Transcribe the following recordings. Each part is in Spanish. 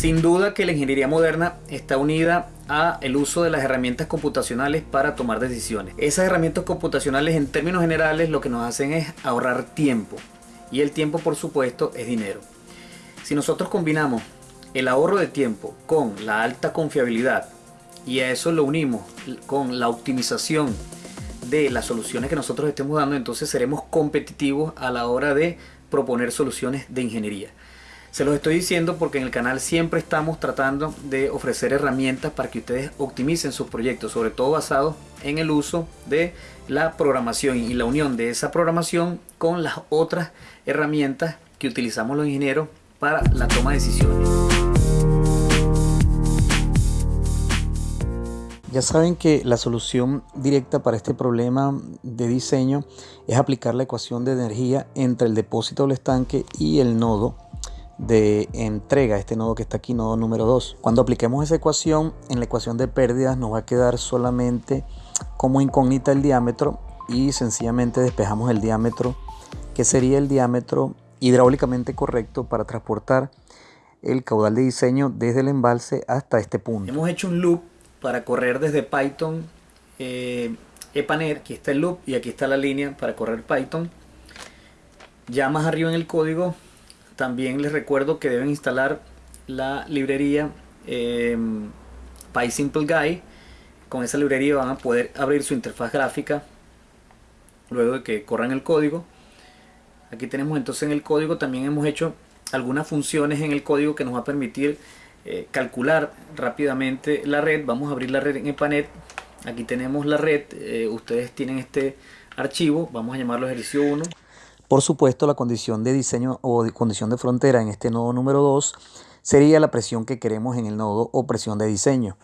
Sin duda que la ingeniería moderna está unida a el uso de las herramientas computacionales para tomar decisiones. Esas herramientas computacionales en términos generales lo que nos hacen es ahorrar tiempo y el tiempo por supuesto es dinero. Si nosotros combinamos el ahorro de tiempo con la alta confiabilidad y a eso lo unimos con la optimización de las soluciones que nosotros estemos dando, entonces seremos competitivos a la hora de proponer soluciones de ingeniería. Se los estoy diciendo porque en el canal siempre estamos tratando de ofrecer herramientas para que ustedes optimicen sus proyectos, sobre todo basados en el uso de la programación y la unión de esa programación con las otras herramientas que utilizamos los ingenieros para la toma de decisiones. Ya saben que la solución directa para este problema de diseño es aplicar la ecuación de energía entre el depósito del estanque y el nodo de entrega, este nodo que está aquí, nodo número 2. Cuando apliquemos esa ecuación, en la ecuación de pérdidas nos va a quedar solamente como incógnita el diámetro y sencillamente despejamos el diámetro, que sería el diámetro hidráulicamente correcto para transportar el caudal de diseño desde el embalse hasta este punto. Hemos hecho un loop para correr desde Python eh, EPANER, aquí está el loop y aquí está la línea para correr Python. Ya más arriba en el código también les recuerdo que deben instalar la librería eh. Con esa librería van a poder abrir su interfaz gráfica luego de que corran el código. Aquí tenemos entonces en el código también hemos hecho algunas funciones en el código que nos va a permitir eh, calcular rápidamente la red. Vamos a abrir la red en EPANET. Aquí tenemos la red. Eh, ustedes tienen este archivo. Vamos a llamarlo ejercicio 1. Por supuesto, la condición de diseño o condición de frontera en este nodo número 2 sería la presión que queremos en el nodo o presión de diseño.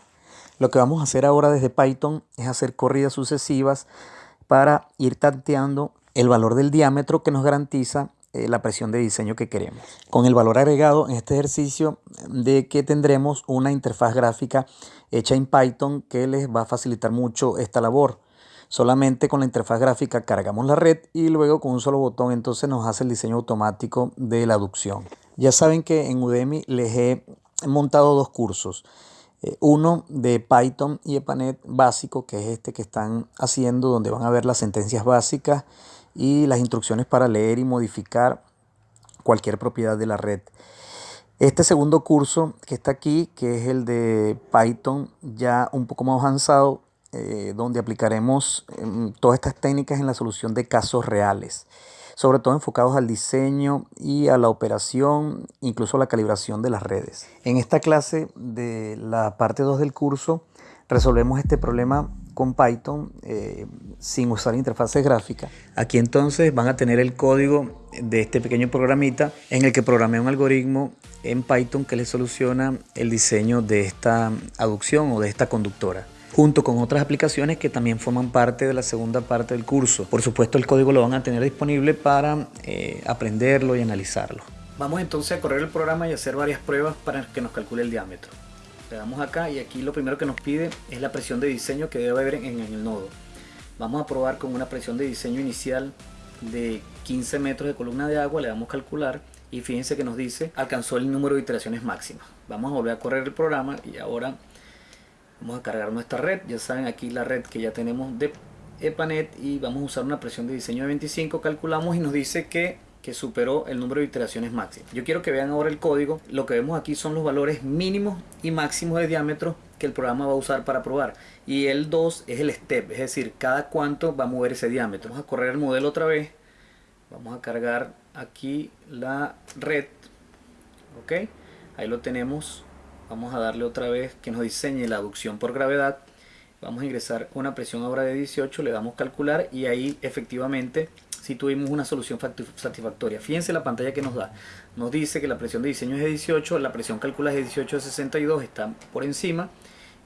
Lo que vamos a hacer ahora desde Python es hacer corridas sucesivas para ir tanteando el valor del diámetro que nos garantiza eh, la presión de diseño que queremos. Con el valor agregado en este ejercicio de que tendremos una interfaz gráfica hecha en Python que les va a facilitar mucho esta labor. Solamente con la interfaz gráfica cargamos la red y luego con un solo botón entonces nos hace el diseño automático de la aducción. Ya saben que en Udemy les he montado dos cursos. Eh, uno de Python y EPANET básico, que es este que están haciendo, donde van a ver las sentencias básicas y las instrucciones para leer y modificar cualquier propiedad de la red. Este segundo curso que está aquí, que es el de Python ya un poco más avanzado, eh, donde aplicaremos em, todas estas técnicas en la solución de casos reales, sobre todo enfocados al diseño y a la operación, incluso a la calibración de las redes. En esta clase de la parte 2 del curso resolvemos este problema con Python eh, sin usar interfaces gráficas. Aquí entonces van a tener el código de este pequeño programita en el que programé un algoritmo en Python que le soluciona el diseño de esta aducción o de esta conductora junto con otras aplicaciones que también forman parte de la segunda parte del curso. Por supuesto el código lo van a tener disponible para eh, aprenderlo y analizarlo. Vamos entonces a correr el programa y hacer varias pruebas para que nos calcule el diámetro. Le damos acá y aquí lo primero que nos pide es la presión de diseño que debe haber en, el nodo. Vamos a probar con una presión de diseño inicial de 15 metros de columna de agua, le damos calcular y fíjense que nos dice alcanzó el número de iteraciones máximas. Vamos a volver a correr el programa y ahora Vamos a cargar nuestra red, ya saben aquí la red que ya tenemos de EPANET y vamos a usar una presión de diseño de 25, calculamos y nos dice que, que superó el número de iteraciones máximas. Yo quiero que vean ahora el código, lo que vemos aquí son los valores mínimos y máximos de diámetro que el programa va a usar para probar. Y el 2 es el step, es decir, cada cuánto va a mover ese diámetro. Vamos a correr el modelo otra vez, vamos a cargar aquí la red, ok, ahí lo tenemos vamos a darle otra vez que nos diseñe la aducción por gravedad. Vamos a ingresar una presión ahora de 18 le damos calcular y ahí efectivamente si tuvimos una solución satisfactoria. Fíjense la pantalla que nos da. Nos dice que la presión de diseño es de 18 la presión calculada es de 18 a 62 está por encima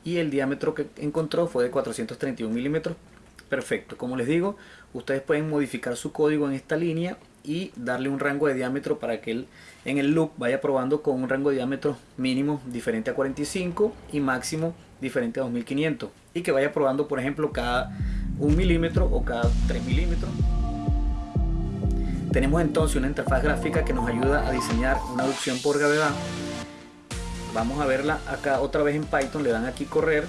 y el diámetro que encontró fue de 431 milímetros. Perfecto. Como les digo ustedes pueden modificar su código en esta línea y darle un rango de diámetro para que él en el loop vaya probando con un rango de diámetro mínimo diferente a 45 y máximo diferente a 2500 y que vaya probando por ejemplo cada 1 milímetro o cada 3 milímetros. Tenemos entonces una interfaz gráfica que nos ayuda a diseñar una aducción por gravedad. Vamos a verla acá otra vez en Python, le dan aquí correr.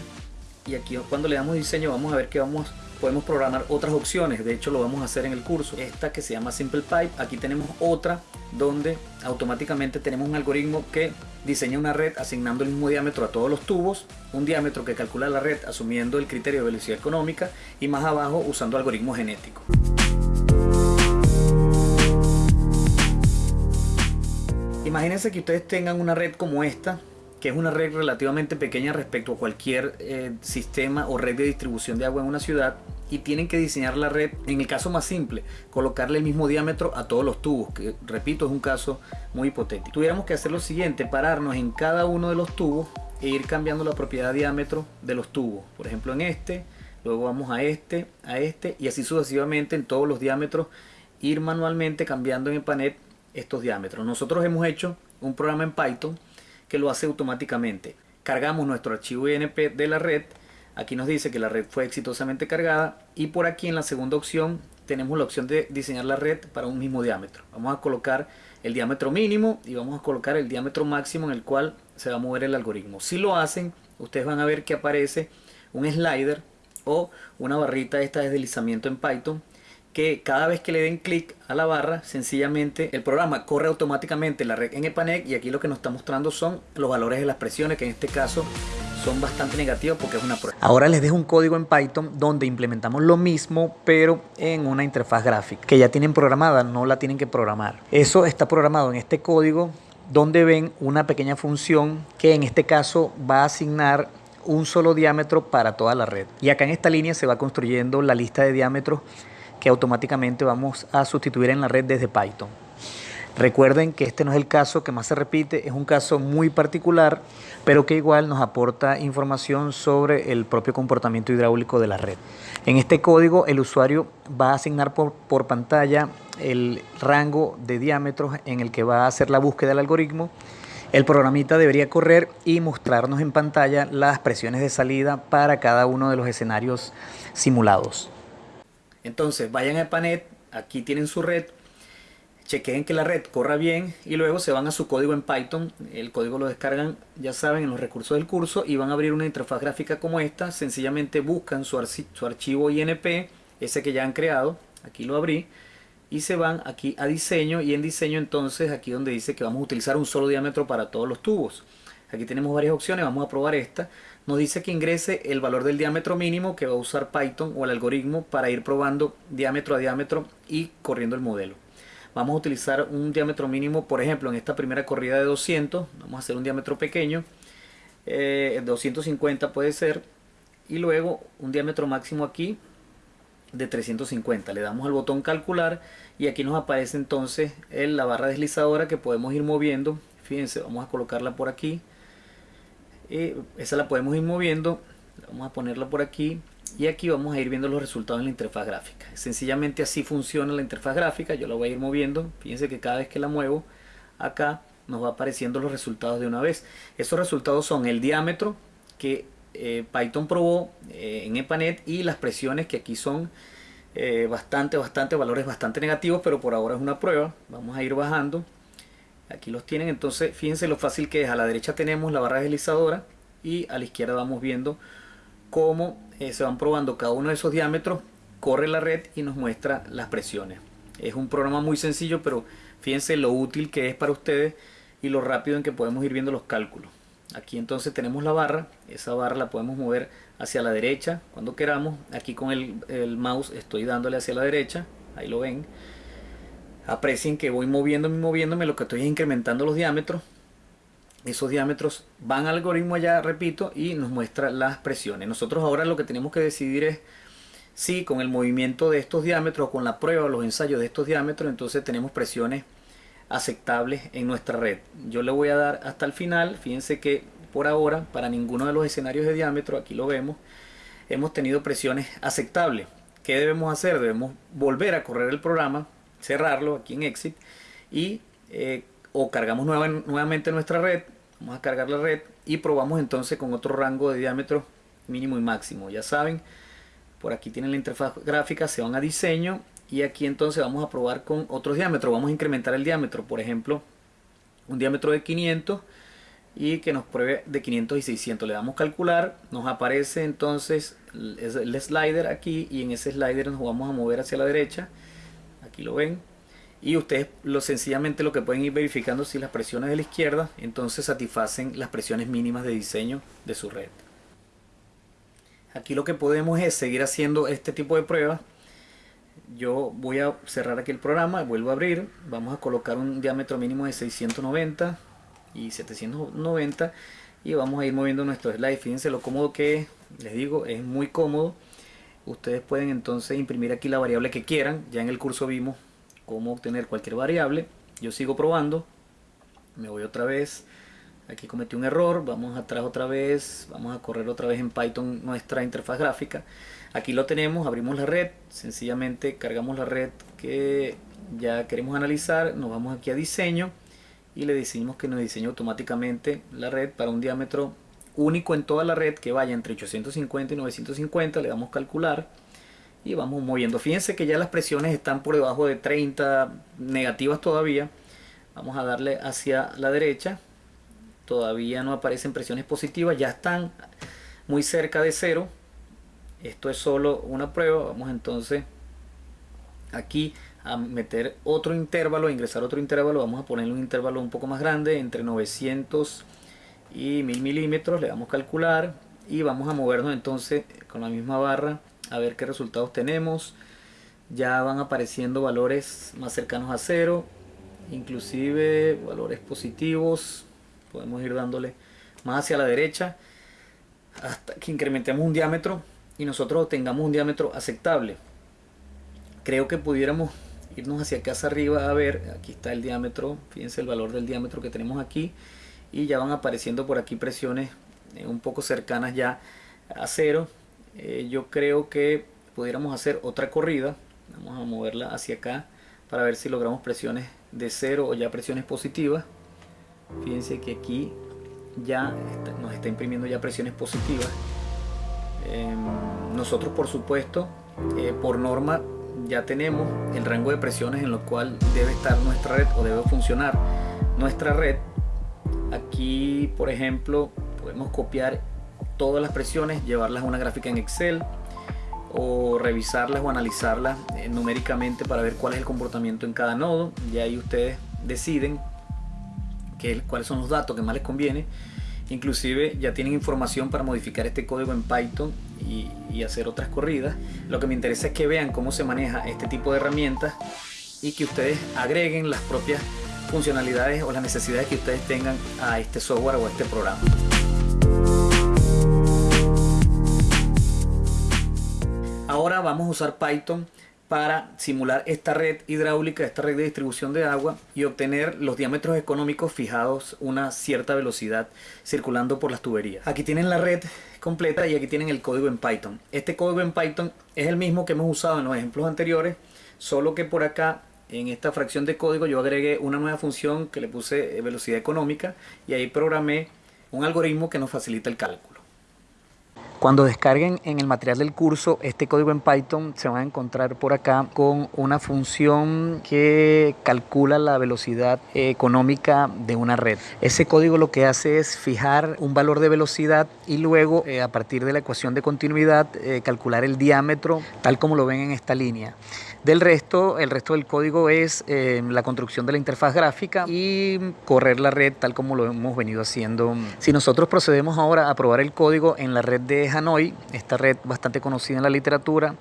Y aquí cuando le damos diseño vamos a ver que vamos podemos programar otras opciones, de hecho lo vamos a hacer en el curso. Esta que se llama Simple Pipe, aquí tenemos otra donde automáticamente tenemos un algoritmo que diseña una red asignando el mismo diámetro a todos los tubos, un diámetro que calcula la red asumiendo el criterio de velocidad económica y más abajo usando algoritmo genético. Imagínense que ustedes tengan una red como esta, que es una red relativamente pequeña respecto a cualquier eh, sistema o red de distribución de agua en una ciudad y tienen que diseñar la red, en el caso más simple, colocarle el mismo diámetro a todos los tubos, que repito es un caso muy hipotético. Tuviéramos que hacer lo siguiente, pararnos en cada uno de los tubos e ir cambiando la propiedad diámetro de los tubos. Por ejemplo en este, luego vamos a este, a este y así sucesivamente en todos los diámetros ir manualmente cambiando en el panel estos diámetros. Nosotros hemos hecho un programa en Python que lo hace automáticamente. Cargamos nuestro archivo INP de la red. Aquí nos dice que la red fue exitosamente cargada y por aquí en la segunda opción tenemos la opción de diseñar la red para un mismo diámetro. Vamos a colocar el diámetro mínimo y vamos a colocar el diámetro máximo en el cual se va a mover el algoritmo. Si lo hacen, ustedes van a ver que aparece un slider o una barrita esta de deslizamiento en Python que cada vez que le den clic a la barra, sencillamente el programa corre automáticamente la red en EPANEC y aquí lo que nos está mostrando son los valores de las presiones, que en este caso son bastante negativos porque es una prueba. Ahora les dejo un código en Python donde implementamos lo mismo, pero en una interfaz gráfica, que ya tienen programada, no la tienen que programar. Eso está programado en este código donde ven una pequeña función que en este caso va a asignar un solo diámetro para toda la red. Y acá en esta línea se va construyendo la lista de diámetros que automáticamente vamos a sustituir en la red desde Python. Recuerden que este no es el caso que más se repite, es un caso muy particular, pero que igual nos aporta información sobre el propio comportamiento hidráulico de la red. En este código el usuario va a asignar por, por pantalla el rango de diámetros en el que va a hacer la búsqueda del algoritmo. El programita debería correr y mostrarnos en pantalla las presiones de salida para cada uno de los escenarios simulados. Entonces vayan a Panet, aquí tienen su red, chequeen que la red corra bien y luego se van a su código en Python. El código lo descargan, ya saben, en los recursos del curso y van a abrir una interfaz gráfica como esta. Sencillamente buscan su, su archivo INP, ese que ya han creado. Aquí lo abrí. Y se van aquí a diseño y en diseño entonces aquí donde dice que vamos a utilizar un solo diámetro para todos los tubos. Aquí tenemos varias opciones, vamos a probar esta nos dice que ingrese el valor del diámetro mínimo que va a usar Python o el algoritmo para ir probando diámetro a diámetro y corriendo el modelo. Vamos a utilizar un diámetro mínimo, por ejemplo, en esta primera corrida de 200, vamos a hacer un diámetro pequeño, 250 eh, puede ser, y luego un diámetro máximo aquí de 350. Le damos al botón calcular y aquí nos aparece entonces la barra deslizadora que podemos ir moviendo. Fíjense, vamos a colocarla por aquí esa la podemos ir moviendo vamos a ponerla por aquí y aquí vamos a ir viendo los resultados en la interfaz gráfica. Sencillamente así funciona la interfaz gráfica yo la voy a ir moviendo fíjense que cada vez que la muevo acá nos va apareciendo los resultados de una vez. Esos resultados son el diámetro que eh, Python probó eh, en EPANET y las presiones que aquí son eh, bastante bastante valores bastante negativos pero por ahora es una prueba. Vamos a ir bajando aquí los tienen. Entonces fíjense lo fácil que es. A la derecha tenemos la barra deslizadora y a la izquierda vamos viendo cómo eh, se van probando. Cada uno de esos diámetros corre la red y nos muestra las presiones. Es un programa muy sencillo pero fíjense lo útil que es para ustedes y lo rápido en que podemos ir viendo los cálculos. Aquí entonces tenemos la barra. Esa barra la podemos mover hacia la derecha cuando queramos. Aquí con el, el mouse estoy dándole hacia la derecha. Ahí lo ven aprecien que voy moviéndome moviéndome lo que estoy es incrementando los diámetros. Esos diámetros van al algoritmo allá repito y nos muestra las presiones. Nosotros ahora lo que tenemos que decidir es si con el movimiento de estos diámetros con la prueba o los ensayos de estos diámetros entonces tenemos presiones aceptables en nuestra red. Yo le voy a dar hasta el final. Fíjense que por ahora para ninguno de los escenarios de diámetro aquí lo vemos hemos tenido presiones aceptables. ¿qué debemos hacer? debemos volver a correr el programa cerrarlo aquí en exit y eh, o cargamos nuevamente nuestra red vamos a cargar la red y probamos entonces con otro rango de diámetro mínimo y máximo. Ya saben por aquí tienen la interfaz gráfica se van a diseño y aquí entonces vamos a probar con otros diámetros. Vamos a incrementar el diámetro por ejemplo un diámetro de 500 y que nos pruebe de 500 y 600 le damos calcular nos aparece entonces el slider aquí y en ese slider nos vamos a mover hacia la derecha aquí lo ven. Y ustedes lo sencillamente lo que pueden ir verificando si las presiones de la izquierda entonces satisfacen las presiones mínimas de diseño de su red. Aquí lo que podemos es seguir haciendo este tipo de pruebas. Yo voy a cerrar aquí el programa vuelvo a abrir. Vamos a colocar un diámetro mínimo de 690 y 790 y vamos a ir moviendo nuestro slide. Fíjense lo cómodo que es. Les digo es muy cómodo ustedes pueden entonces imprimir aquí la variable que quieran ya en el curso vimos cómo obtener cualquier variable. Yo sigo probando me voy otra vez aquí cometí un error vamos atrás otra vez vamos a correr otra vez en Python nuestra interfaz gráfica. Aquí lo tenemos abrimos la red sencillamente cargamos la red que ya queremos analizar nos vamos aquí a diseño y le decimos que nos diseñe automáticamente la red para un diámetro único en toda la red que vaya entre 850 y 950 le damos calcular y vamos moviendo. Fíjense que ya las presiones están por debajo de 30 negativas todavía. Vamos a darle hacia la derecha. Todavía no aparecen presiones positivas ya están muy cerca de cero. Esto es solo una prueba. Vamos entonces aquí a meter otro intervalo, a ingresar otro intervalo, vamos a ponerle un intervalo un poco más grande, entre 900 y 1000 milímetros, le damos calcular y vamos a movernos entonces con la misma barra a ver qué resultados tenemos. Ya van apareciendo valores más cercanos a cero, inclusive valores positivos, podemos ir dándole más hacia la derecha hasta que incrementemos un diámetro y nosotros tengamos un diámetro aceptable. Creo que pudiéramos irnos hacia acá hacia arriba a ver, aquí está el diámetro, fíjense el valor del diámetro que tenemos aquí y ya van apareciendo por aquí presiones eh, un poco cercanas ya a cero. Eh, yo creo que pudiéramos hacer otra corrida, vamos a moverla hacia acá para ver si logramos presiones de cero o ya presiones positivas. Fíjense que aquí ya nos está imprimiendo ya presiones positivas. Em, nosotros por supuesto, eh, por norma ya tenemos el rango de presiones en lo cual debe estar nuestra red o debe funcionar nuestra red. Aquí, por ejemplo, podemos copiar todas las presiones, llevarlas a una gráfica en Excel o revisarlas o analizarlas eh, numéricamente para ver cuál es el comportamiento en cada nodo. Y ahí ustedes deciden que, cuáles son los datos que más les conviene Inclusive ya tienen información para modificar este código en Python y, hacer otras corridas. Lo que me interesa es que vean cómo se maneja este tipo de herramientas y que ustedes agreguen las propias funcionalidades o las necesidades que ustedes tengan a este software o a este programa. Ahora vamos a usar Python para simular esta red hidráulica, esta red de distribución de agua y obtener los diámetros económicos fijados una cierta velocidad circulando por las tuberías. Aquí tienen la red completa y aquí tienen el código en Python. Este código en Python es el mismo que hemos usado en los ejemplos anteriores, solo que por acá en esta fracción de código yo agregué una nueva función que le puse velocidad económica y ahí programé un algoritmo que nos facilita el cálculo. Cuando descarguen en el material del curso este código en Python, se van a encontrar por acá con una función que calcula la velocidad económica de una red. Ese código lo que hace es fijar un valor de velocidad y luego eh, a partir de la ecuación de continuidad eh, calcular el diámetro tal como lo ven en esta línea. Del resto, el resto del código es eh, la construcción de la interfaz gráfica y correr la red tal como lo hemos venido haciendo. Si nosotros procedemos ahora a probar el código en la red de Hanoi, esta red bastante conocida en la literatura,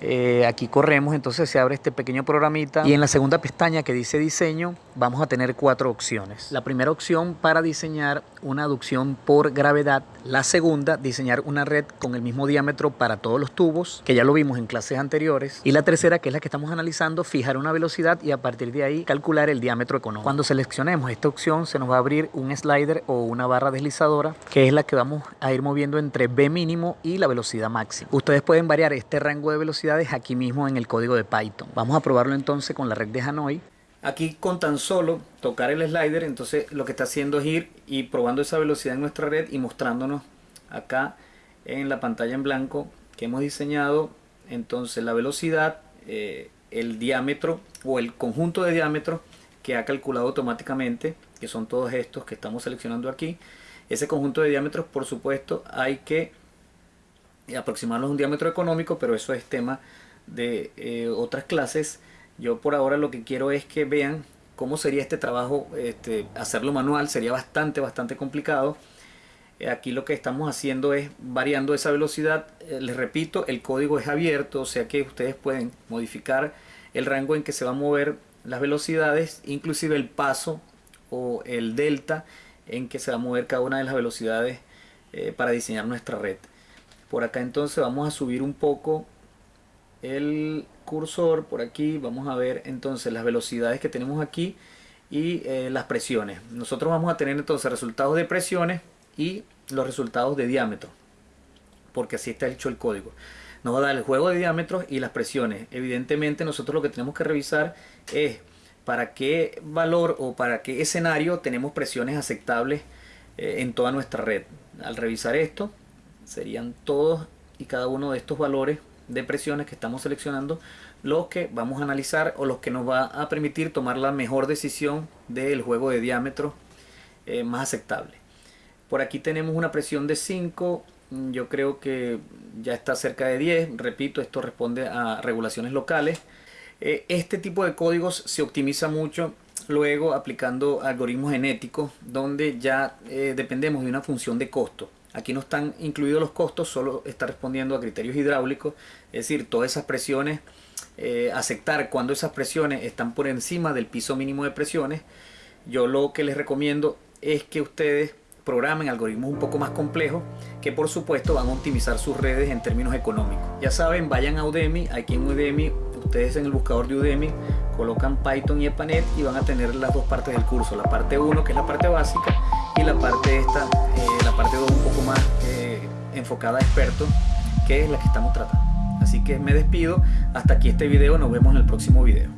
eh, aquí corremos, entonces se abre este pequeño programita y en la segunda pestaña que dice diseño vamos a tener cuatro opciones. La primera opción para diseñar una aducción por gravedad. La segunda, diseñar una red con el mismo diámetro para todos los tubos, que ya lo vimos en clases anteriores. Y la tercera, que es la que estamos analizando, fijar una velocidad y a partir de ahí calcular el diámetro económico. Cuando seleccionemos esta opción se nos va a abrir un slider o una barra deslizadora, que es la que vamos a ir moviendo entre B mínimo y la velocidad máxima. Ustedes pueden variar este rango de aquí mismo en el código de Python. Vamos a probarlo entonces con la red de Hanoi. Aquí con tan solo tocar el slider, entonces lo que está haciendo es ir y probando esa velocidad en nuestra red y mostrándonos acá en la pantalla en blanco que hemos diseñado entonces la velocidad, eh, el diámetro o el conjunto de diámetros que ha calculado automáticamente que son todos estos que estamos seleccionando aquí. Ese conjunto de diámetros, por supuesto, hay que aproximarnos a un diámetro económico, pero eso es tema de eh, otras clases. Yo por ahora lo que quiero es que vean cómo sería este trabajo, este, hacerlo manual sería bastante, bastante complicado. Eh, aquí lo que estamos haciendo es variando esa velocidad. Eh, les repito, el código es abierto, o sea que ustedes pueden modificar el rango en que se va a mover las velocidades, inclusive el paso o el delta en que se va a mover cada una de las velocidades para diseñar nuestra red. Por acá entonces vamos a subir un poco el cursor por aquí. Vamos a ver entonces las velocidades que tenemos aquí y eh, las presiones. Nosotros vamos a tener entonces resultados de presiones y los resultados de diámetro porque así está hecho el código. Nos va a dar el juego de diámetros y las presiones. Evidentemente nosotros lo que tenemos que revisar es para qué valor o para qué escenario tenemos presiones aceptables eh, en toda nuestra red. Al revisar esto serían todos y cada uno de estos valores de presiones que estamos seleccionando los que vamos a analizar o los que nos va a permitir tomar la mejor decisión del juego de diámetro eh, más aceptable. Por aquí tenemos una presión de 5 yo creo que ya está cerca de 10 repito esto responde a regulaciones locales. Eh, este tipo de códigos se optimiza mucho luego aplicando algoritmos genéticos donde ya eh, dependemos de una función de costo Aquí no están incluidos los costos, solo está respondiendo a criterios hidráulicos, es decir, todas esas presiones, eh, aceptar cuando esas presiones están por encima del piso mínimo de presiones. Yo lo que les recomiendo es que ustedes programen algoritmos un poco más complejos que por supuesto van a optimizar sus redes en términos económicos. Ya saben, vayan a Udemy, aquí en Udemy, ustedes en el buscador de Udemy colocan Python y EPANET y van a tener las dos partes del curso, la parte 1 que es la parte básica y la parte esta, eh, parte 2 un poco más eh, enfocada a expertos, que es la que estamos tratando. Así que me despido, hasta aquí este video, nos vemos en el próximo video.